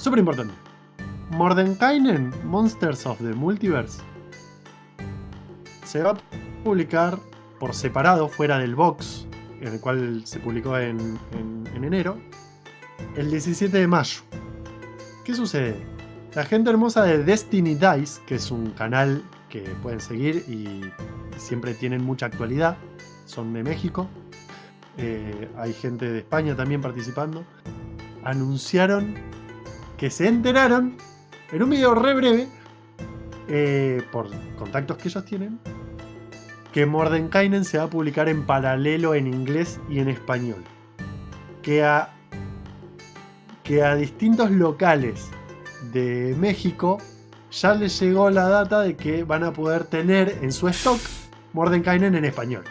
súper importante. Mordenkainen, Monsters of the Multiverse, se va a publicar por separado, fuera del box, en el cual se publicó en, en enero, el 17 de mayo. ¿Qué sucede? La gente hermosa de Destiny Dice, que es un canal que pueden seguir y siempre tienen mucha actualidad, son de México, eh, hay gente de España también participando, anunciaron que se enteraron en un video re breve, eh, por contactos que ellos tienen, que Mordenkainen se va a publicar en paralelo en inglés y en español. Que a, que a distintos locales de México ya les llegó la data de que van a poder tener en su stock Mordenkainen en español.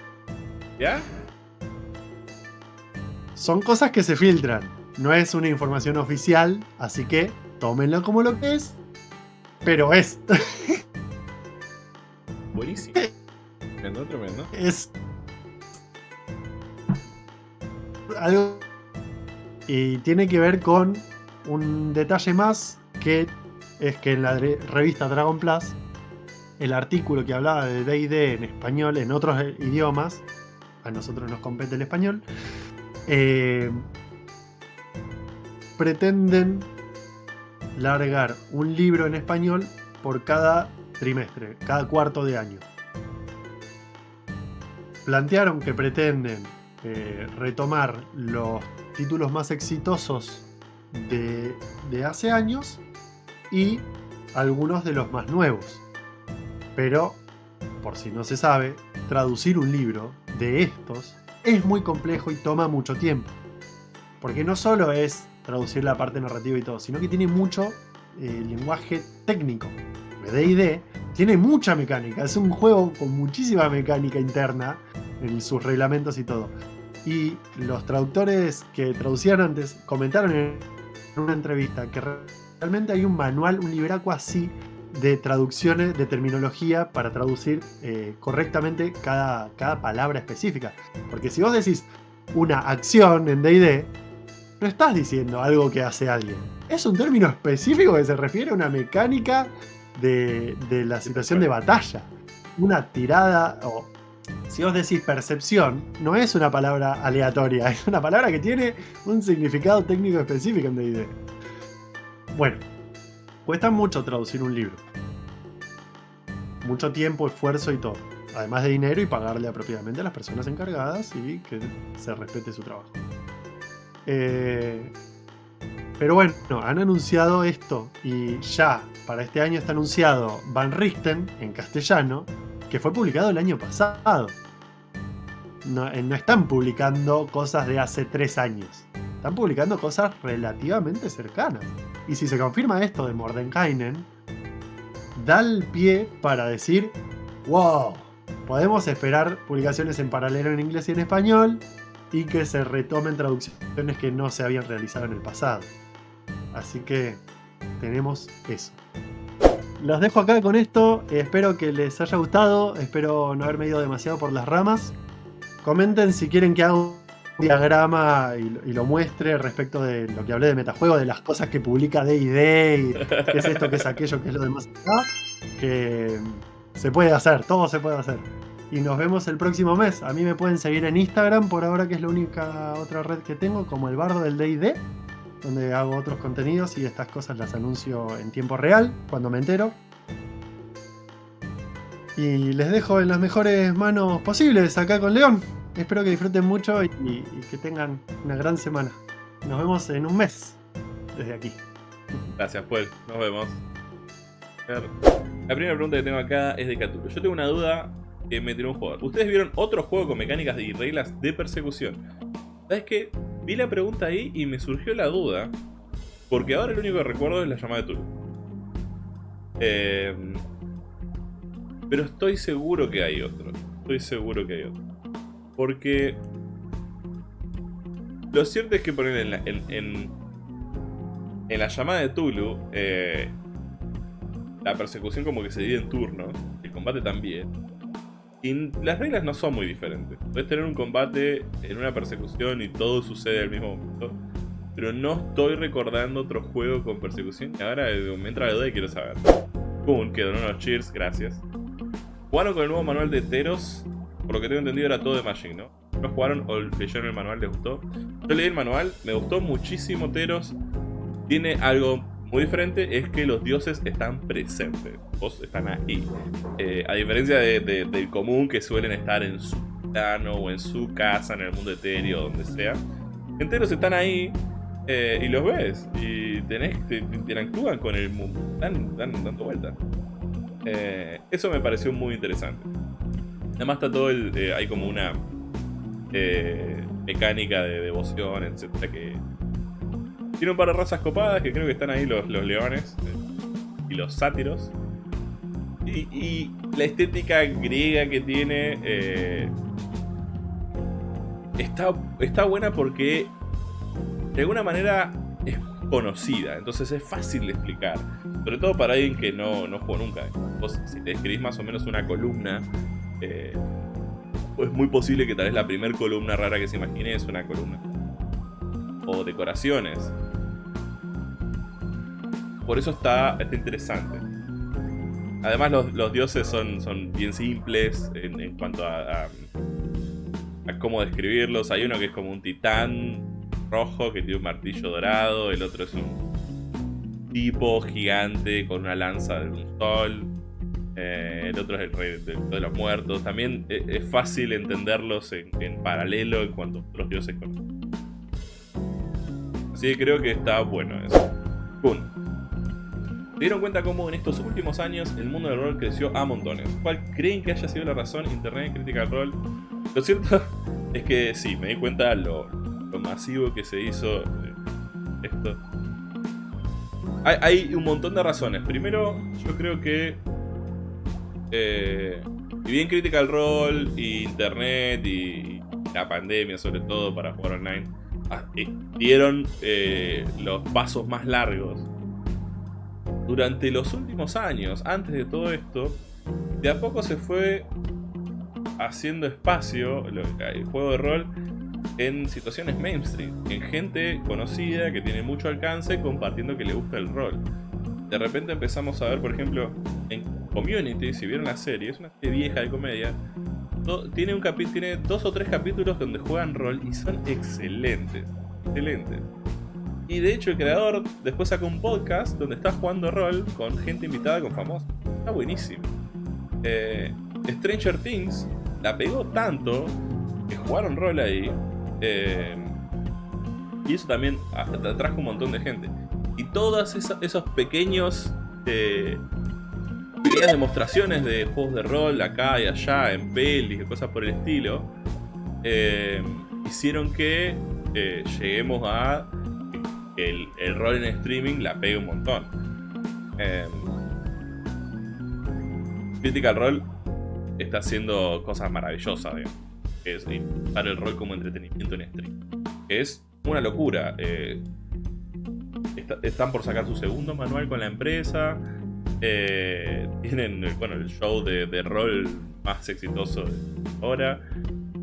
¿Ya? Son cosas que se filtran. No es una información oficial, así que tómenlo como lo que es. Pero es. Buenísimo. Tremendo, tremendo. Es. Algo. Y tiene que ver con un detalle más que es que en la revista Dragon Plus, el artículo que hablaba de DD en español, en otros idiomas, a nosotros nos compete el español, eh, pretenden largar un libro en español por cada trimestre, cada cuarto de año. Plantearon que pretenden eh, retomar los títulos más exitosos de, de hace años y algunos de los más nuevos. Pero, por si no se sabe, traducir un libro de estos es muy complejo y toma mucho tiempo. Porque no solo es traducir la parte narrativa y todo, sino que tiene mucho eh, lenguaje técnico. D&D tiene mucha mecánica, es un juego con muchísima mecánica interna en sus reglamentos y todo. Y los traductores que traducían antes comentaron en una entrevista que realmente hay un manual, un libraco así de traducciones de terminología para traducir eh, correctamente cada, cada palabra específica. Porque si vos decís una acción en D&D, no estás diciendo algo que hace alguien. Es un término específico que se refiere a una mecánica de, de la situación de batalla. Una tirada o... Si vos decís percepción, no es una palabra aleatoria, es una palabra que tiene un significado técnico específico en D&D. Bueno, cuesta mucho traducir un libro. Mucho tiempo, esfuerzo y todo. Además de dinero y pagarle apropiadamente a las personas encargadas y que se respete su trabajo. Eh, pero bueno, han anunciado esto y ya para este año está anunciado Van Richten en castellano, que fue publicado el año pasado. Eh, no están publicando cosas de hace tres años. Están publicando cosas relativamente cercanas. Y si se confirma esto de Mordenkainen, da el pie para decir, wow, podemos esperar publicaciones en paralelo en inglés y en español y que se retomen traducciones que no se habían realizado en el pasado. Así que tenemos eso. Los dejo acá con esto, espero que les haya gustado, espero no haberme ido demasiado por las ramas. Comenten si quieren que haga diagrama y, lo muestre respecto de lo que hablé de metajuego, de las cosas que publica D&D y qué es esto, qué es aquello, qué es lo demás acá, que se puede hacer, todo se puede hacer. Y nos vemos el próximo mes. A mí me pueden seguir en Instagram por ahora que es la única otra red que tengo, como el bardo del D&D, donde hago otros contenidos y estas cosas las anuncio en tiempo real, cuando me entero. Y les dejo en las mejores manos posibles acá con León. Espero que disfruten mucho y, que tengan una gran semana. Nos vemos en un mes desde aquí. Gracias, pues. Nos vemos. La primera pregunta que tengo acá es de Cthulhu. Yo tengo una duda que me tiró un jugador. ¿Ustedes vieron otro juego con mecánicas y reglas de persecución? ¿Sabes qué? Vi la pregunta ahí y me surgió la duda. Porque ahora el único que recuerdo es la llamada de Tulu. Eh, pero estoy seguro que hay otro. Estoy seguro que hay otro. Porque lo cierto es que poner en la, en, la llamada de Tulu, eh, la persecución como que se divide en turnos, el combate también. Y las reglas no son muy diferentes. Puedes tener un combate en una persecución y todo sucede al mismo momento. pero no estoy recordando otro juego con persecución. Y ahora eh, me entra la duda y quiero saber. Boom, que donó unos cheers, gracias. Jugaron con el nuevo manual de Teros. Por lo que tengo entendido era todo de Magic, ¿no? ¿No jugaron o leyeron el manual? ¿Les gustó? Yo leí el manual, me gustó muchísimo Teros. Tiene algo muy diferente, es que los dioses están presentes. Vos están ahí. Eh, a diferencia del común que suelen estar en su plano o en su casa, en el mundo etéreo, donde sea. Enteros están ahí eh, y los ves. Y tenés, te, interactúan con el mundo. Dan, dando vueltas. Eh, eso me pareció muy interesante. Además está todo el... Hay como una mecánica de devoción, etcétera, que... Tiene un par de razas copadas que creo que están ahí los, los leones y los sátiros. Y, la estética griega que tiene está, está buena porque de alguna manera es conocida, entonces es fácil de explicar. Sobre todo para alguien que no, no jugó nunca. Vos, si te escribís más o menos una columna, eh, es muy posible que tal vez la primera columna rara que se imagine es una columna. O decoraciones. Por eso está, está interesante. Además los, dioses son, son bien simples en, cuanto a, cómo describirlos. Hay uno que es como un titán rojo que tiene un martillo dorado, el otro es un tipo gigante con una lanza de un sol, eh, el otro es el rey de, los muertos. También e, es, fácil entenderlos en, paralelo en cuanto a otros dioses conocen. Así que creo que está bueno eso. ¿Se dieron cuenta cómo en estos últimos años el mundo del rol creció a montones? ¿Cuál creen que haya sido la razón? Internet, crítica al rol. Lo cierto es que sí, me di cuenta lo, masivo que se hizo eh, esto. Hay, un montón de razones. Primero, yo creo que... Eh, y bien crítica al rol, y internet, y la pandemia sobre todo para jugar online, ah, eh, dieron los pasos más largos. Durante los últimos años, antes de todo esto, de a poco se fue haciendo espacio el juego de rol en situaciones mainstream, en gente conocida que tiene mucho alcance compartiendo que le gusta el rol. De repente empezamos a ver, por ejemplo, en Community, si vieron la serie, es una serie vieja de comedia, tiene, un tiene dos o tres capítulos donde juegan rol y son excelentes, excelentes. Y de hecho el creador después sacó un podcast donde está jugando rol con gente invitada, con famosos. Está buenísimo. Eh, Stranger Things la pegó tanto que jugaron rol ahí eh, y eso también atrajo un montón de gente. Y todas esos pequeños eh, pequeñas demostraciones de juegos de rol acá y allá, en pelis y cosas por el estilo, eh, hicieron que lleguemos a que el, rol en streaming la pegue un montón. Critical Role está haciendo cosas maravillosas, digamos es para el rol como entretenimiento en stream. Es una locura. Eh, están por sacar su segundo manual con la empresa. Eh, tienen bueno, el show de, rol más exitoso de ahora.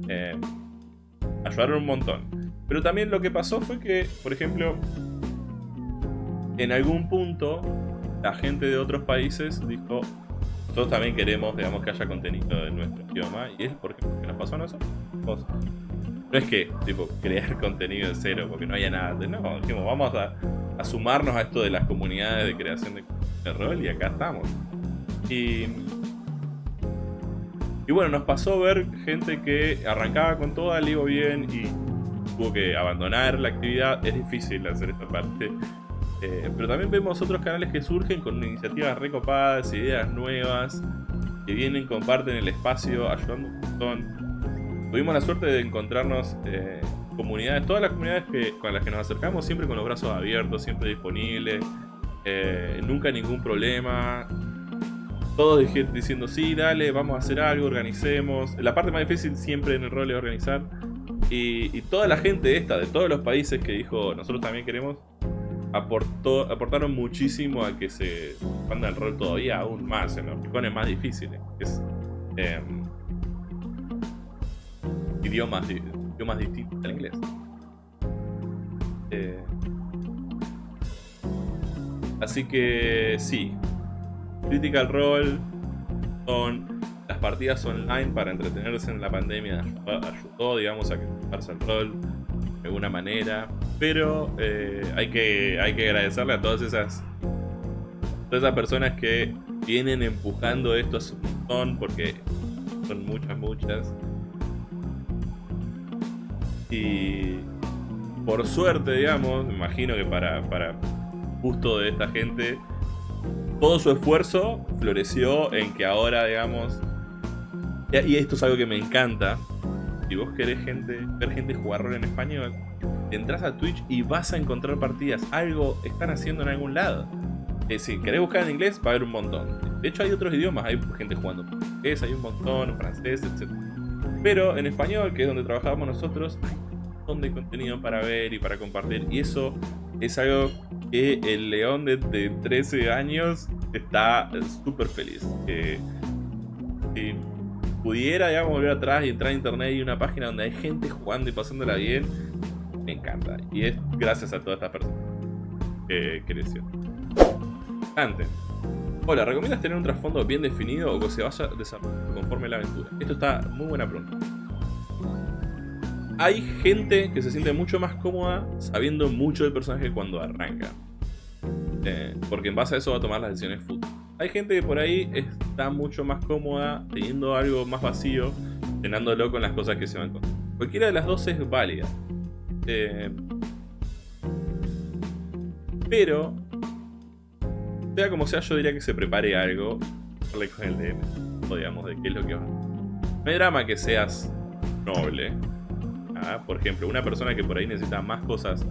Eh, ayudaron un montón. Pero también lo que pasó fue que, por ejemplo, en algún punto la gente de otros países dijo, nosotros también queremos, digamos, que haya contenido en nuestro idioma. Y es porque, nos pasó a nosotros. No es que, tipo, crear contenido de cero porque no haya nada. No, dijimos, vamos a, sumarnos a esto de las comunidades de creación de, rol y acá estamos. Y, y bueno, nos pasó ver gente que arrancaba con toda, le bien y tuvo que abandonar la actividad. Es difícil hacer esta parte eh, pero también vemos otros canales que surgen con iniciativas recopadas, ideas nuevas, que vienen, comparten el espacio, ayudando un montón. Tuvimos la suerte de encontrarnos eh, comunidades, todas las comunidades que, con las que nos acercamos, siempre con los brazos abiertos, siempre disponibles, eh, nunca ningún problema. Todos diciendo, sí, dale, vamos a hacer algo, organicemos. La parte más difícil siempre en el rol es organizar. Y, y toda la gente esta, de todos los países que dijo, nosotros también queremos, aportó, aportaron muchísimo a que se expanda el rol todavía aún más en los rincones más difíciles. Es, em, idiomas, idiomas distintos al inglés. Eh, Así que sí, Critical Role son las partidas online para entretenerse en la pandemia ayudó, digamos, a que el rol de alguna manera. Pero eh, hay, que, hay que agradecerle a todas esas, todas esas personas que vienen empujando esto a su montón, porque son muchas, muchas. Y por suerte, digamos, imagino que para, para gusto de esta gente, todo su esfuerzo floreció en que ahora, digamos, y esto es algo que me encanta, si vos querés gente, ver gente jugar rol en español, entras a Twitch y vas a encontrar partidas. Algo están haciendo en algún lado. Eh, si querés buscar en inglés, va a haber un montón. De hecho, hay otros idiomas. Hay gente jugando portugués, hay un montón, francés, etc. Pero en español, que es donde trabajamos nosotros, hay un montón de contenido para ver y para compartir. Y eso es algo que el león de, 13 años está súper feliz. Eh, pudiera, digamos, volver atrás y entrar a internet y una página donde hay gente jugando y pasándola bien, me encanta. Y es gracias a todas estas personas que creció. Antes. Hola, ¿recomiendas tener un trasfondo bien definido o que se vaya desarrollando conforme la aventura? Esto está muy buena pregunta. Hay gente que se siente mucho más cómoda sabiendo mucho del personaje cuando arranca. Eh, porque en base a eso va a tomar las decisiones futuras. Hay gente que por ahí está mucho más cómoda teniendo algo más vacío, llenándolo con las cosas que se van con. Cualquiera de las dos es válida. Eh, pero, sea como sea, yo diría que se prepare algo con el DM, digamos, de qué es lo que va. No hay drama que seas noble. ¿ah? Por ejemplo, una persona que por ahí necesita más cosas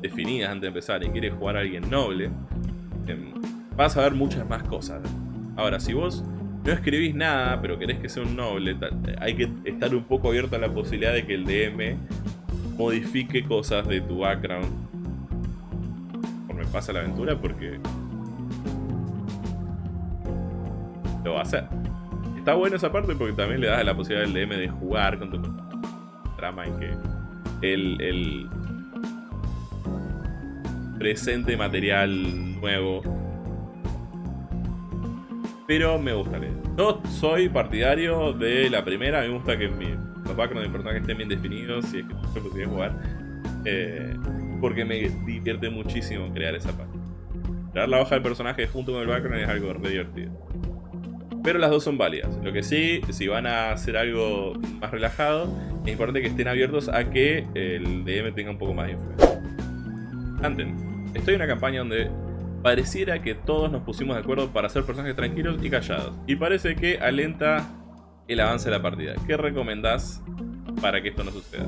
definidas antes de empezar y quiere jugar a alguien noble, em, vas a ver muchas más cosas. Ahora, si vos no escribís nada, pero querés que sea un noble, hay que estar un poco abierto a la posibilidad de que el DM modifique cosas de tu background me pasa la aventura, porque lo va a hacer. Está bueno esa parte porque también le das la posibilidad al DM de jugar con tu trama y que el, el presente material nuevo pero me gusta leer. Yo soy partidario de la primera, me gusta que mi, los backgrounds de personajes estén bien definidos, si es que yo pudiera jugar. Eh, porque me divierte muchísimo crear esa parte. Crear la hoja del personaje junto con el background es algo re divertido. Pero las dos son válidas. Lo que sí, si van a hacer algo más relajado, es importante que estén abiertos a que el DM tenga un poco más de influencia. Anten, estoy en una campaña donde pareciera que todos nos pusimos de acuerdo para ser personajes tranquilos y callados. Y parece que alenta el avance de la partida. ¿Qué recomendás para que esto no suceda?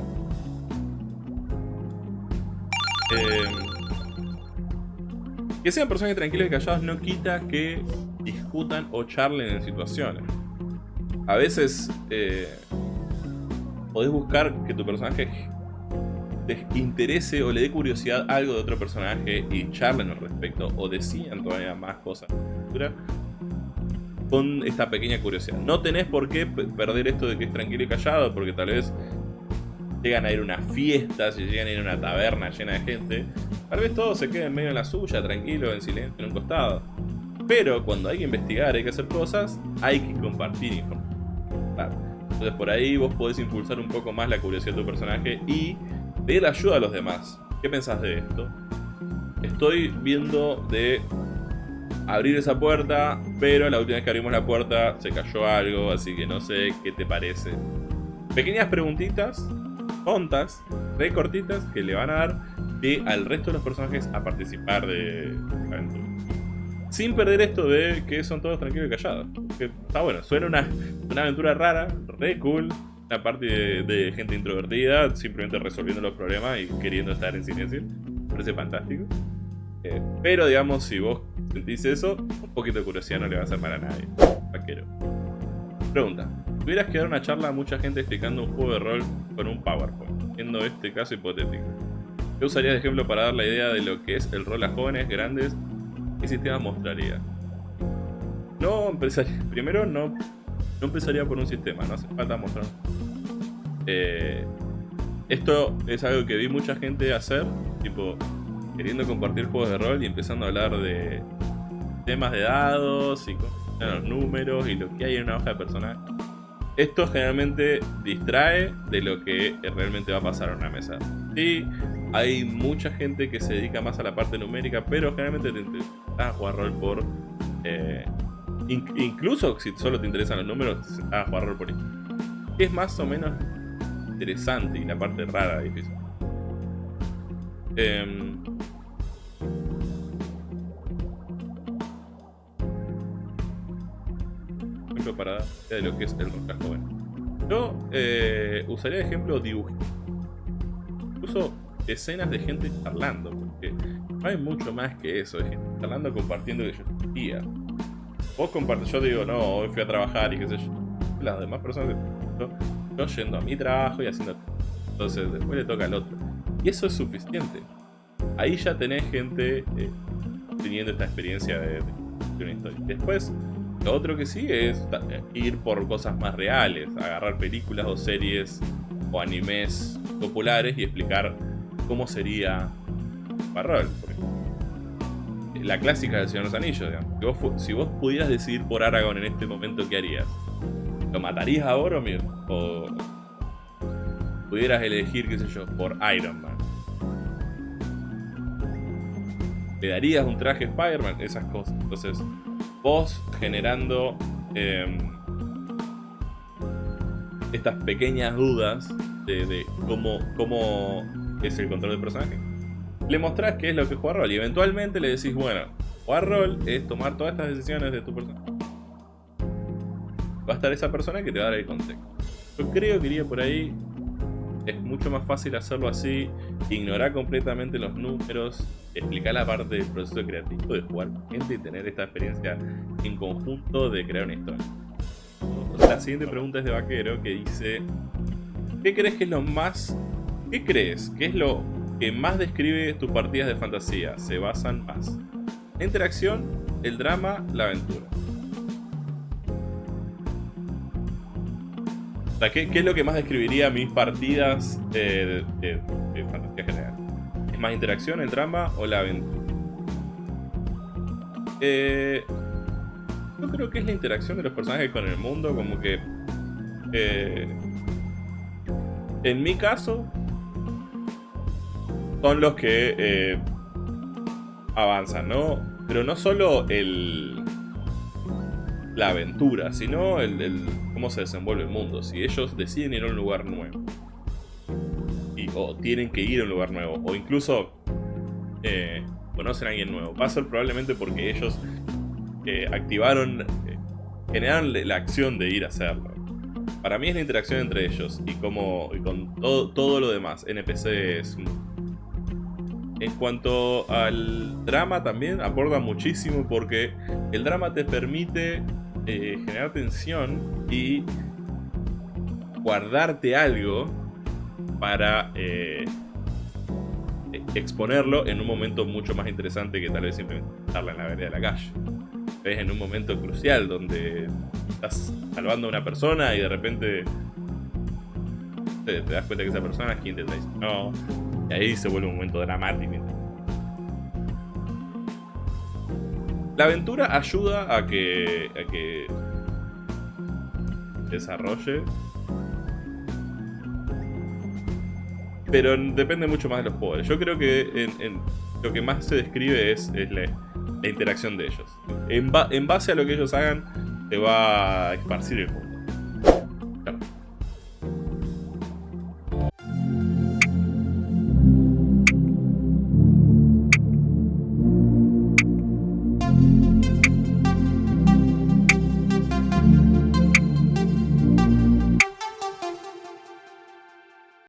Eh, que sean personajes tranquilos y callados no quita que discutan o charlen en situaciones. A veces eh, podés buscar que tu personaje interese o le dé curiosidad algo de otro personaje y charlen al respecto o decían todavía más cosas con esta pequeña curiosidad. No tenés por qué perder esto de que es tranquilo y callado, porque tal vez llegan a ir a una fiesta, si llegan a ir a una taberna llena de gente, tal vez todo se quede en medio de la suya, tranquilo, en silencio, en un costado. Pero cuando hay que investigar, hay que hacer cosas, hay que compartir información. Entonces por ahí vos podés impulsar un poco más la curiosidad de tu personaje y pedir ayuda a los demás. ¿Qué pensás de esto? Estoy viendo de abrir esa puerta, pero la última vez que abrimos la puerta se cayó algo, así que no sé qué te parece. Pequeñas preguntitas, tontas, re cortitas, que le van a dar de al resto de los personajes a participar de la aventura. Sin perder esto de que son todos tranquilos y callados. Que está bueno, suena una, una aventura rara, re cool, una parte de, gente introvertida, simplemente resolviendo los problemas y queriendo estar en silencio. Parece fantástico. Eh, pero digamos, si vos sentís eso, un poquito de curiosidad no le va a hacer mal a nadie. Vaquero. Pregunta. Tuvieras que dar una charla a mucha gente explicando un juego de rol con un PowerPoint, siendo este caso hipotético. ¿Qué usarías de ejemplo para dar la idea de lo que es el rol a jóvenes, grandes? ¿Qué sistema mostraría? No empezaría. Primero, no no empezaría por un sistema, no hace falta mostrar. Eh, esto es algo que vi mucha gente hacer, tipo, queriendo compartir juegos de rol y empezando a hablar de temas de dados y los números y lo que hay en una hoja de personaje. Esto generalmente distrae de lo que realmente va a pasar en una mesa. Sí, hay mucha gente que se dedica más a la parte numérica, pero generalmente te interesa a jugar rol por... Eh, incluso si solo te interesan los números, a jugar rol por Es más o menos interesante y la parte rara difícil. Eh, para de lo que es el joven. Yo eh, usaría ejemplo. Incluso escenas de gente charlando, porque no hay mucho más que eso, de gente charlando, compartiendo que yo. Vos compartes, yo digo, no, hoy fui a trabajar y qué sé yo. Las demás personas, yo, yo yendo a mi trabajo y haciendo... Entonces después le toca al otro. Y eso es suficiente. Ahí ya tenés gente eh, teniendo esta experiencia de, de una historia. Después, lo otro que sigue es ir por cosas más reales, agarrar películas o series o animes populares y explicar cómo sería Barrol. La clásica del Señor de los Anillos, digamos. Si vos, pudieras decidir por Aragorn en este momento, ¿qué harías? ¿Lo matarías a Boromir? ¿O pudieras elegir, qué sé yo, por Iron Man? ¿Le darías un traje Spider-Man? Esas cosas. Entonces, vos generando em, estas pequeñas dudas de, cómo, cómo, es el control del personaje. Le mostrás qué es lo que juega rol y eventualmente le decís, bueno, jugar rol es tomar todas estas decisiones de tu personaje. Va a estar esa persona que te va a dar el contexto. Yo creo que iría por ahí. Es mucho más fácil hacerlo así, ignorar completamente los números, explicar la parte del proceso creativo de jugar con gente y tener esta experiencia en conjunto de crear una historia. La siguiente pregunta es de Vaquero que dice ¿Qué crees que es lo más... ¿Qué crees que es lo que más describe tus partidas de fantasía? Se basan más. La interacción, el drama, la aventura. O sea, ¿qué, es lo que más describiría mis partidas de fantasía general? más interacción, el drama o la aventura? Eh, yo creo que es la interacción de los personajes con el mundo, como que... Eh, en mi caso, son los que eh, avanzan, ¿no? Pero no solo el la aventura, sino el, cómo se desenvuelve el mundo. Si ellos deciden ir a un lugar nuevo, o tienen que ir a un lugar nuevo, o incluso eh, conocen a alguien nuevo. Va a ser probablemente porque ellos eh, activaron, eh, generaron la acción de ir a hacerlo. Para mí es la interacción entre ellos y, como, con todo, todo lo demás, NPCs. En cuanto al drama también aporta muchísimo porque el drama te permite generar tensión y guardarte algo para eh, exponerlo en un momento mucho más interesante que tal vez simplemente estarla en la vereda de la calle. Es en un momento crucial donde estás salvando a una persona y de repente te, das cuenta que esa persona es quien te traicionó y ahí se vuelve un momento dramático. La aventura ayuda a que, a que desarrolle Pero depende mucho más de los poderes. Yo creo que lo que más se describe es, la, interacción de ellos. En, base a lo que ellos hagan, se va a esparcir el juego.